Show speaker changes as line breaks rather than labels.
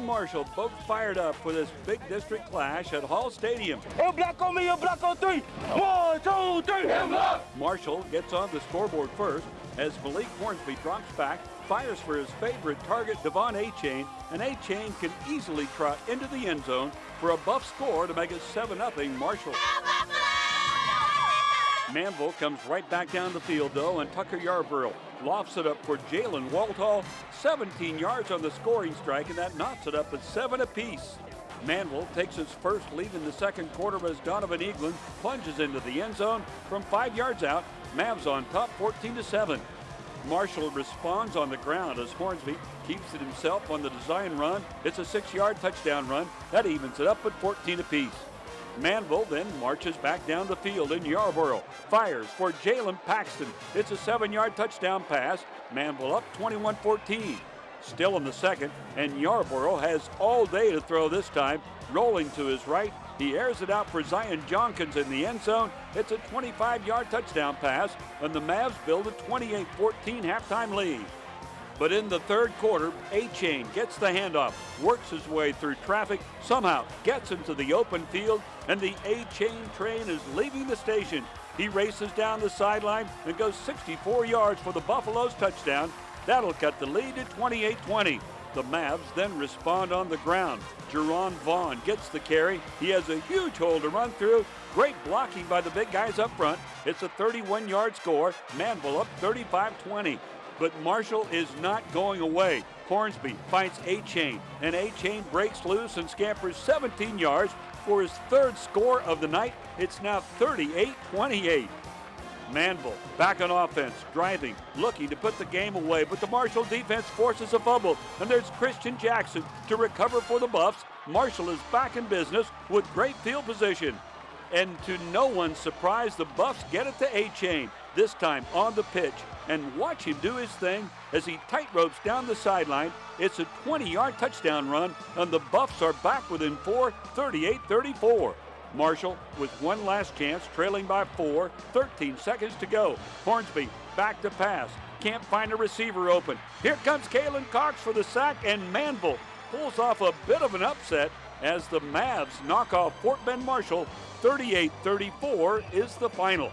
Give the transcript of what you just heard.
Marshall both fired up for this big district clash at Hall Stadium.
Oh, a black on me, oh, a black on three. One, two, three.
Marshall gets on the scoreboard first as Malik Hornsby drops back, fires for his favorite target, Devon Achane, and Achane can easily trot into the end zone for a buff score to make it 7-0 Marshall. Manvel comes right back down the field, though, and Tucker Yarborough lofts it up for Jalen Walthall. 17 yards on the scoring strike, and that knots it up at seven apiece. Manvel takes his first lead in the second quarter as Donovan Eaglin plunges into the end zone from five yards out. Mavs on top 14 to 7. Marshall responds on the ground as Hornsby keeps it himself on the design run. It's a six yard touchdown run. That evens it up at 14 apiece. Manvel then marches back down the field in Yarborough. Fires for Jalen Paxton. It's a seven yard touchdown pass. Manvel up 21 14. Still in the second, and Yarborough has all day to throw this time. Rolling to his right, he airs it out for Zion Jonkins in the end zone. It's a 25 yard touchdown pass, and the Mavs build a 28 14 halftime lead. But in the third quarter, Achane gets the handoff, works his way through traffic, somehow gets into the open field, and the Achane train is leaving the station. He races down the sideline and goes 64 yards for the Buffaloes touchdown. That'll cut the lead to 28-20. The Mavs then respond on the ground. Jerron Vaughn gets the carry. He has a huge hole to run through. Great blocking by the big guys up front. It's a 31-yard score. Manvel up 35-20 but Marshall is not going away. Hornsby finds Achane, and Achane breaks loose and scampers 17 yards for his third score of the night. It's now 38-28. Manvel back on offense, driving, looking to put the game away, but the Marshall defense forces a fumble, and there's Christian Jackson to recover for the Buffs. Marshall is back in business with great field position. And to no one's surprise, the Buffs get it to Achane, this time on the pitch and watch him do his thing as he tightropes down the sideline. It's a 20 yard touchdown run, and the Buffs are back within four, 38 34. Marshall with one last chance, trailing by four, 13 seconds to go. Hornsby back to pass, can't find a receiver open. Here comes Kalen Cox for the sack, and Manvel pulls off a bit of an upset as the Mavs knock off Fort Bend Marshall. 38 34 is the final.